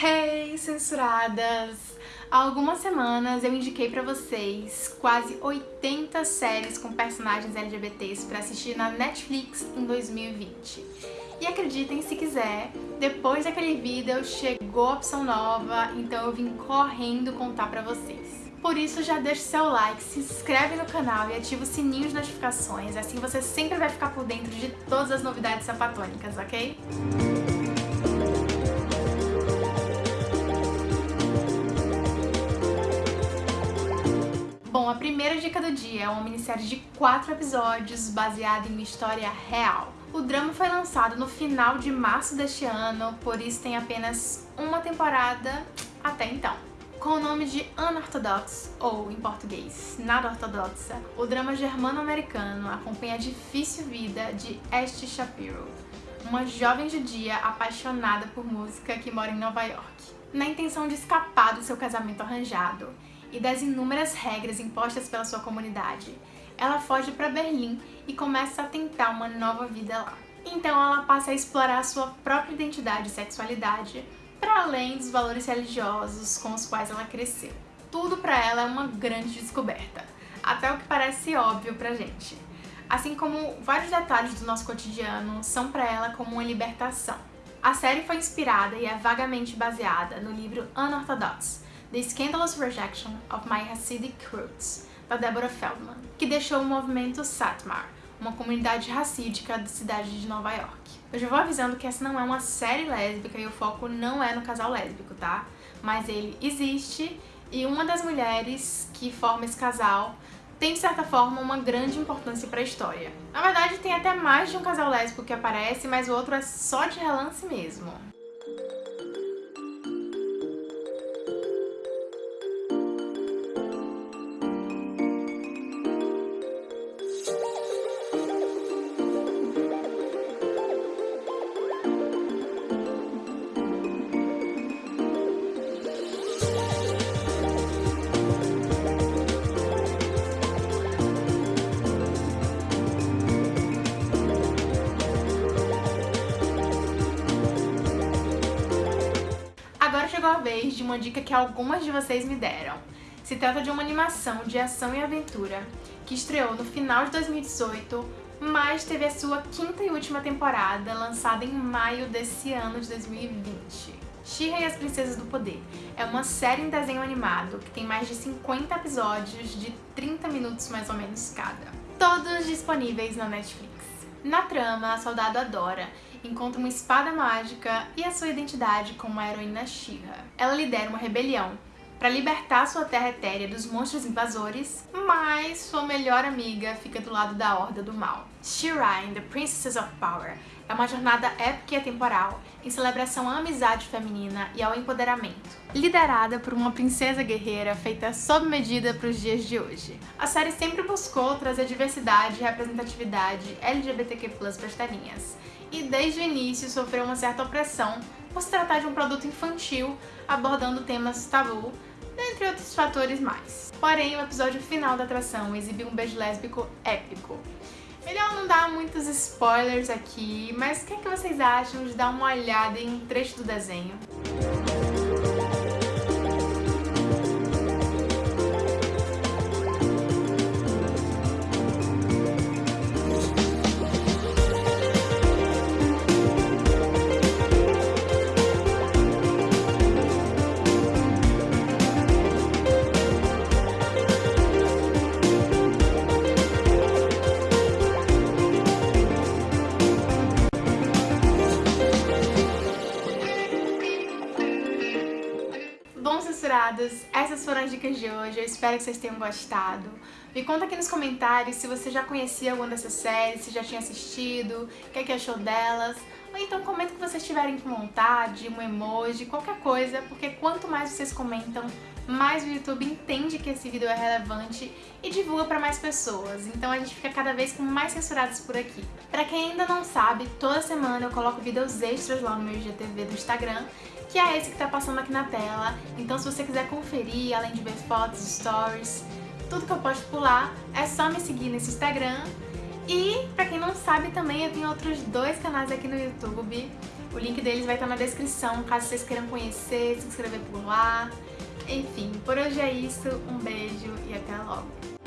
Hey, censuradas! Há algumas semanas eu indiquei pra vocês quase 80 séries com personagens LGBTs pra assistir na Netflix em 2020. E acreditem se quiser, depois daquele vídeo chegou a opção nova, então eu vim correndo contar pra vocês. Por isso já deixa seu like, se inscreve no canal e ativa o sininho de notificações, assim você sempre vai ficar por dentro de todas as novidades sapatônicas, ok? Primeira dica do dia é uma minissérie de quatro episódios baseada em uma história real. O drama foi lançado no final de março deste ano, por isso tem apenas uma temporada até então. Com o nome de Unorthodox, ou em português, Nada Ortodoxa, o drama germano-americano acompanha a difícil vida de Esty Shapiro, uma jovem judia apaixonada por música que mora em Nova York. Na intenção de escapar do seu casamento arranjado, e das inúmeras regras impostas pela sua comunidade. Ela foge para Berlim e começa a tentar uma nova vida lá. Então ela passa a explorar a sua própria identidade e sexualidade, para além dos valores religiosos com os quais ela cresceu. Tudo para ela é uma grande descoberta, até o que parece óbvio pra gente. Assim como vários detalhes do nosso cotidiano são para ela como uma libertação. A série foi inspirada e é vagamente baseada no livro Unorthodox, The Scandalous Rejection of My Hasidic Roots, da Deborah Feldman, que deixou o movimento Satmar, uma comunidade racídica da cidade de Nova York. Eu já vou avisando que essa não é uma série lésbica e o foco não é no casal lésbico, tá? Mas ele existe e uma das mulheres que forma esse casal tem, de certa forma, uma grande importância para a história. Na verdade, tem até mais de um casal lésbico que aparece, mas o outro é só de relance mesmo. Chegou a vez de uma dica que algumas de vocês me deram. Se trata de uma animação de ação e aventura que estreou no final de 2018, mas teve a sua quinta e última temporada lançada em maio desse ano de 2020. She-Ra e as Princesas do Poder é uma série em desenho animado que tem mais de 50 episódios de 30 minutos mais ou menos cada. Todos disponíveis na Netflix. Na trama, a soldado Adora encontra uma espada mágica e a sua identidade como a heroína She-Ra. Ela lidera uma rebelião para libertar sua terra etérea dos monstros invasores, mas sua melhor amiga fica do lado da Horda do Mal. She-Ra and the Princesses of Power é uma jornada épica e atemporal em celebração à amizade feminina e ao empoderamento, liderada por uma princesa guerreira feita sob medida para os dias de hoje. A série sempre buscou trazer diversidade e representatividade LGBTQ+, para as telinhas, e desde o início sofreu uma certa opressão por se tratar de um produto infantil abordando temas tabu, dentre outros fatores mais. Porém, o episódio final da atração exibiu um beijo lésbico épico. Melhor não dar muitos spoilers aqui, mas o que, é que vocês acham de dar uma olhada em um trecho do desenho? Censuradas, essas foram as dicas de hoje, eu espero que vocês tenham gostado. Me conta aqui nos comentários se você já conhecia alguma dessas séries, se já tinha assistido, o que, é que achou delas. Ou então comenta que vocês tiverem com vontade, um emoji, qualquer coisa, porque quanto mais vocês comentam, mais o YouTube entende que esse vídeo é relevante e divulga para mais pessoas. Então a gente fica cada vez com mais censurados por aqui. Pra quem ainda não sabe, toda semana eu coloco vídeos extras lá no meu IGTV do Instagram que é esse que tá passando aqui na tela. Então se você quiser conferir, além de ver fotos, stories, tudo que eu posto por lá, é só me seguir nesse Instagram. E pra quem não sabe também, eu tenho outros dois canais aqui no YouTube. O link deles vai estar na descrição, caso vocês queiram conhecer, se inscrever por lá. Enfim, por hoje é isso. Um beijo e até logo.